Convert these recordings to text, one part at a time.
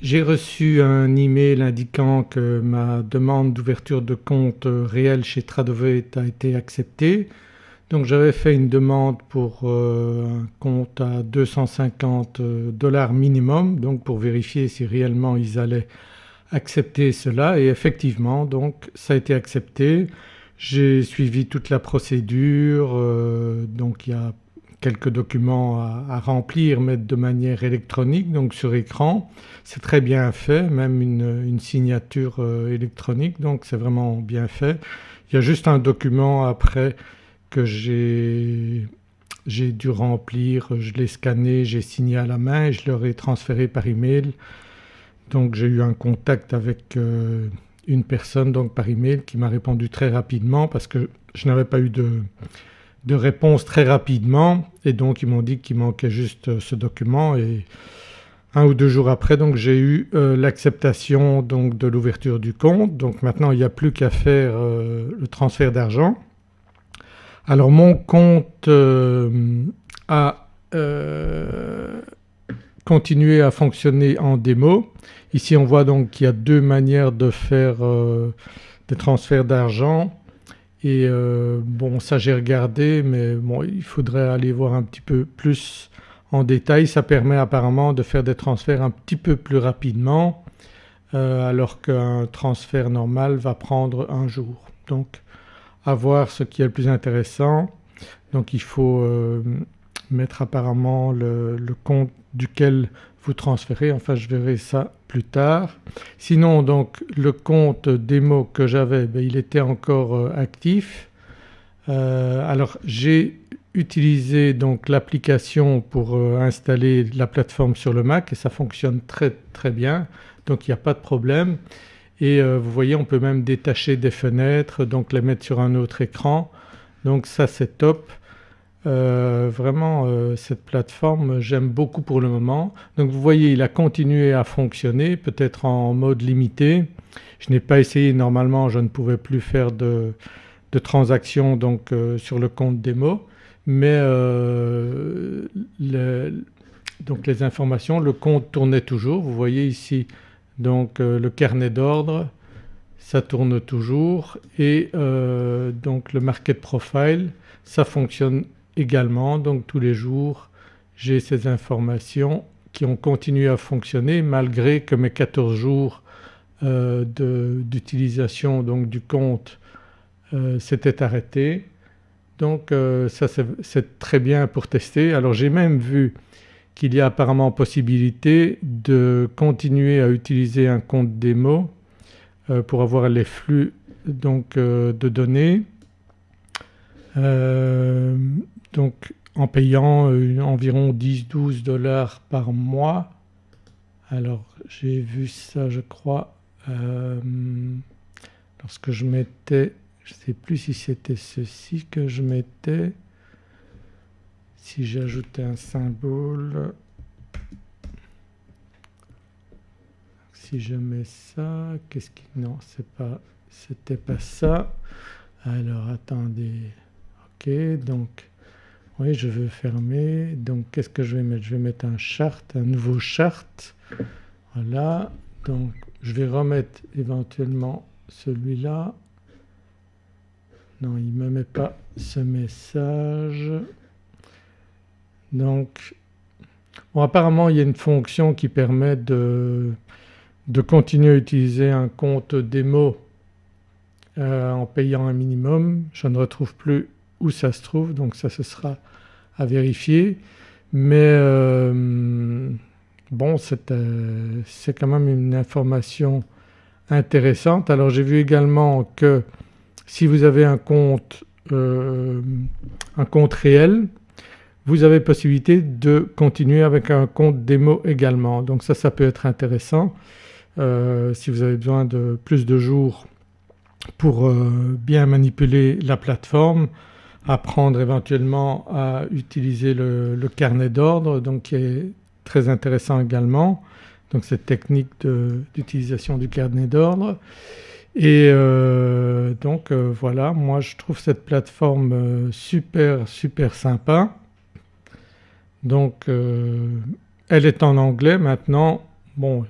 J'ai reçu un email indiquant que ma demande d'ouverture de compte réel chez Tradovet a été acceptée. Donc j'avais fait une demande pour euh, un compte à 250 dollars minimum donc pour vérifier si réellement ils allaient accepter cela et effectivement donc ça a été accepté. J'ai suivi toute la procédure euh, donc il y a quelques documents à, remplir mais de manière électronique donc sur écran. C'est très bien fait même une, signature euh, électronique donc c'est vraiment bien fait. Il y a juste un document après que j'ai dû remplir, je l'ai scanné, j'ai signé à la main et je leur ai transféré par email. Donc j'ai eu un contact avec euh, une personne donc par email qui m'a répondu très rapidement parce que je n'avais pas eu de, de réponse très rapidement et donc ils m'ont dit qu'il manquait juste euh, ce document et un ou deux jours après donc j'ai eu euh, l'acceptation donc de l'ouverture du compte donc maintenant il n'y a plus qu'à faire euh, le transfert d'argent. Alors mon compte a continué à fonctionner en démo. Ici on voit donc qu'il y a deux manières de faire des transferts d'argent. Et euh, bon ça j'ai regardé mais bon il faudrait aller voir un petit peu plus en détail. Ça permet apparemment de faire des transferts un petit peu plus rapidement euh, alors qu'un transfert normal va prendre un jour. Donc à voir ce qui est le plus intéressant. Donc il faut euh, mettre apparemment le, compte duquel vous transférez, enfin je verrai ça plus tard. Sinon donc le compte démo que j'avais ben, il était encore euh, actif. Euh, alors j'ai utilisé donc l'application pour euh, installer la plateforme sur le Mac et ça fonctionne très très bien donc il n'y a pas de problème. Et vous voyez on peut même détacher des fenêtres donc les mettre sur un autre écran donc ça c'est top. Euh, vraiment euh, cette plateforme j'aime beaucoup pour le moment. Donc vous voyez il a continué à fonctionner peut-être en mode limité. Je n'ai pas essayé normalement je ne pouvais plus faire de, transactions donc euh, sur le compte démo mais donc les informations, le compte tournait toujours. Vous voyez ici donc le carnet d'ordre ça tourne toujours et donc le market profile ça fonctionne également donc tous les jours j'ai ces informations qui ont continué à fonctionner malgré que mes 14 jours euh, d'utilisation donc du compte euh, s'étaient arrêtés. Donc euh, ça c'est très bien pour tester. Alors j'ai même vu qu'il y a apparemment possibilité de continuer à utiliser un compte démo pour avoir les flux donc de données donc en payant euh, environ 10-12 dollars par mois. Alors j'ai vu ça je crois euh, lorsque je mettais, je ne sais plus si c'était ceci que je mettais, si j'ajoutais un symbole, si je mets ça, qu'est-ce qui... non c'est pas... c'était pas ça. Alors attendez, ok donc oui je veux fermer donc qu'est-ce que je vais mettre? Je vais mettre un chart, un nouveau chart. Voilà donc je vais remettre éventuellement celui-là. Non il ne me met pas ce message. Donc bon apparemment il y a une fonction qui permet de, de continuer à utiliser un compte démo euh, en payant un minimum. Je ne retrouve plus où ça se trouve donc ça ce sera à vérifier mais euh, bon euh, c'est quand même une information intéressante. Alors j'ai vu également que si vous avez un compte, euh, un compte réel vous avez possibilité de continuer avec un compte démo également donc ça ça peut être intéressant si vous avez besoin de plus de jours pour bien manipuler la plateforme apprendre éventuellement à utiliser le, carnet d'ordre donc qui est très intéressant également. Donc cette technique d'utilisation du carnet d'ordre et euh, donc euh, voilà moi je trouve cette plateforme euh, super super sympa. Donc elle est en anglais maintenant bon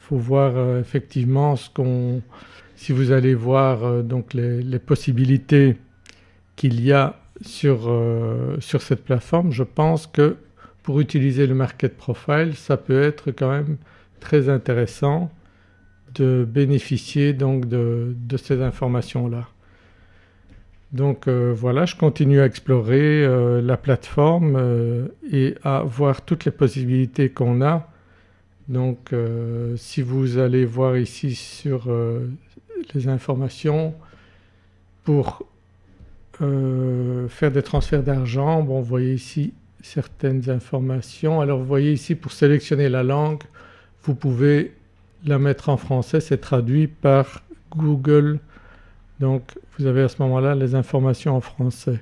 faut voir effectivement ce qu'on… si vous allez voir donc les possibilités qu'il y a sur, sur cette plateforme je pense que pour utiliser le market profile ça peut être quand même très intéressant de bénéficier donc de, ces informations-là. Donc euh, voilà je continue à explorer euh, la plateforme euh, et à voir toutes les possibilités qu'on a. Donc si vous allez voir ici sur les informations pour faire des transferts d'argent, bon vous voyez ici certaines informations. Alors vous voyez ici pour sélectionner la langue vous pouvez la mettre en français, c'est traduit par Google donc vous avez à ce moment-là les informations en français.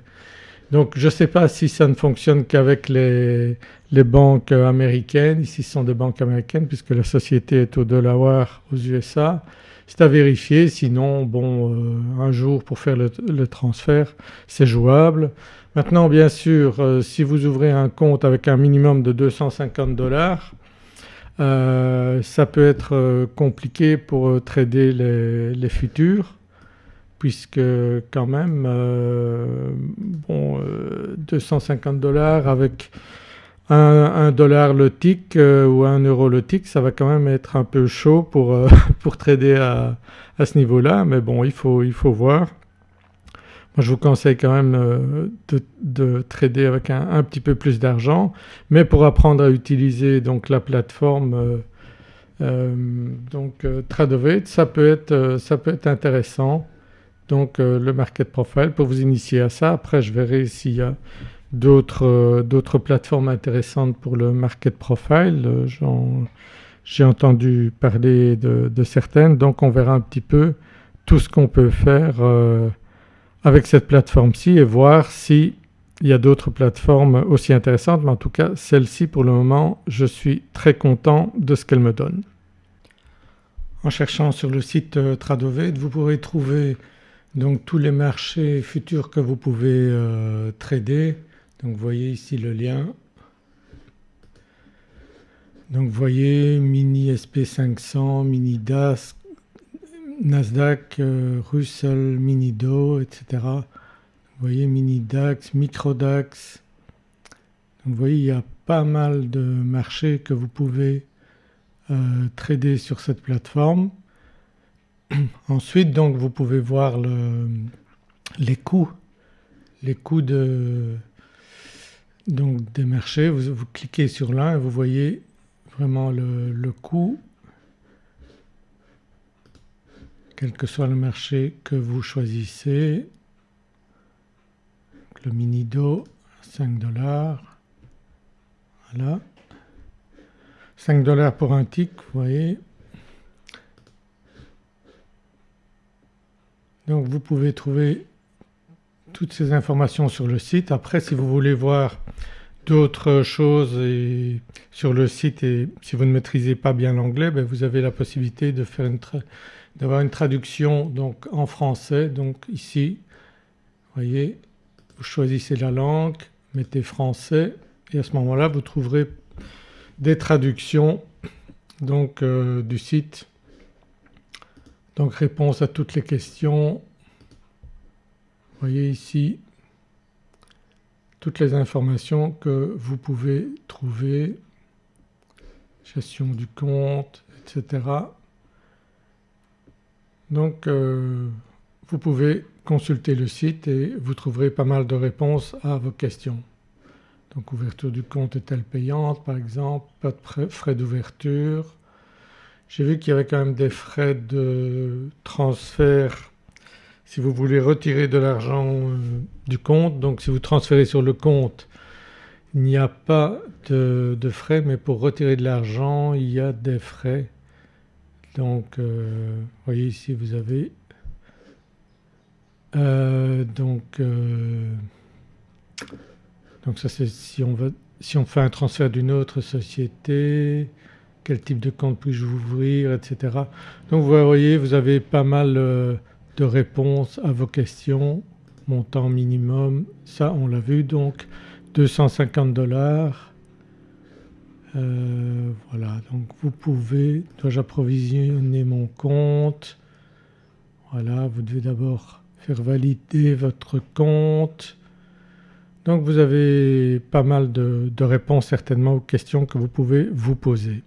Donc je ne sais pas si ça ne fonctionne qu'avec les, banques américaines, ici ce sont des banques américaines puisque la société est au Delaware aux USA. C'est à vérifier sinon bon euh, un jour pour faire le, transfert c'est jouable. Maintenant bien sûr euh, si vous ouvrez un compte avec un minimum de 250 dollars euh, ça peut être compliqué pour trader les, futurs puisque quand même bon 250 dollars avec 1 dollar le tick ou 1 euro le tick ça va quand même être un peu chaud pour, pour trader à, à ce niveau-là. Mais bon il faut, il faut voir. Moi je vous conseille quand même euh, de, trader avec un, petit peu plus d'argent. Mais pour apprendre à utiliser donc la plateforme euh, euh, donc Tradovate ça peut être, ça peut être intéressant donc le market profile pour vous initier à ça. Après je verrai s'il y a d'autres plateformes intéressantes pour le market profile. J'ai entendu parler de, certaines donc on verra un petit peu tout ce qu'on peut faire avec cette plateforme-ci et voir s'il y a d'autres plateformes aussi intéressantes mais en tout cas celle-ci pour le moment je suis très content de ce qu'elle me donne. En cherchant sur le site euh, Tradovate vous pourrez trouver donc tous les marchés futurs que vous pouvez euh, trader. Donc vous voyez ici le lien. Donc vous voyez mini SP500, mini DAS, Nasdaq, euh, Russell, Minido, etc. Vous voyez mini DAX, micro DAX. vous voyez il y a pas mal de marchés que vous pouvez euh, trader sur cette plateforme. Ensuite donc vous pouvez voir les coûts, les coûts de, donc des marchés. Vous, cliquez sur l'un et vous voyez vraiment le coût quel que soit le marché que vous choisissez. Le mini-do 5 dollars, voilà. 5 dollars pour un tick vous voyez. Donc vous pouvez trouver toutes ces informations sur le site. Après si vous voulez voir d'autres choses sur le site et si vous ne maîtrisez pas bien l'anglais ben vous avez la possibilité d'avoir une traduction en français donc ici vous voyez vous choisissez la langue, mettez français et à ce moment-là vous trouverez des traductions euh, du site donc réponse à toutes les questions. Vous voyez ici toutes les informations que vous pouvez trouver, gestion du compte etc. Donc euh, vous pouvez consulter le site et vous trouverez pas mal de réponses à vos questions. Donc ouverture du compte est-elle payante par exemple, pas de frais d'ouverture. J'ai vu qu'il y avait quand même des frais de transfert si vous voulez retirer de l'argent euh, du compte. Donc si vous transférez sur le compte il n'y a pas de, frais mais pour retirer de l'argent il y a des frais donc euh, vous voyez ici vous avez euh, donc, donc ça c'est si on, si on fait un transfert d'une autre société, quel type de compte puis-je ouvrir etc. Donc vous voyez vous avez pas mal de réponses à vos questions, montant minimum, ça on l'a vu donc 250 dollars Euh, voilà donc vous pouvez, dois-je approvisionner mon compte? Voilà vous devez d'abord faire valider votre compte. Donc vous avez pas mal de réponses certainement aux questions que vous pouvez vous poser.